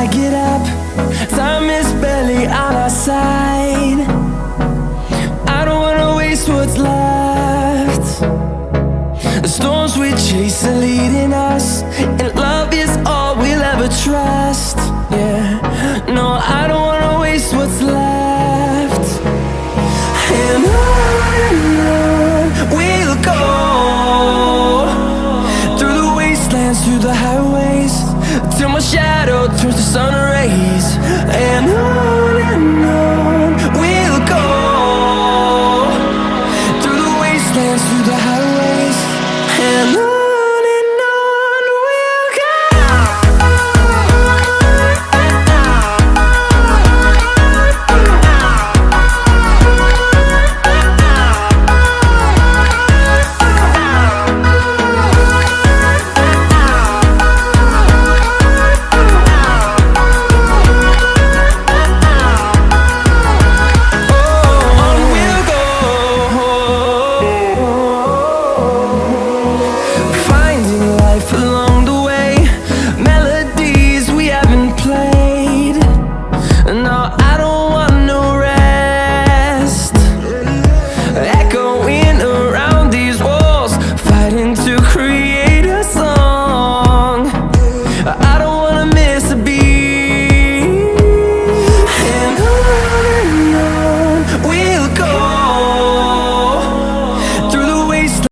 I get up Time is barely on our side. I don't wanna waste what's left. The storms we chase are leading us And love is all we'll ever try. sideways Till my shadow turns to sun rays. And on and on We'll go. Through the wastelands, through the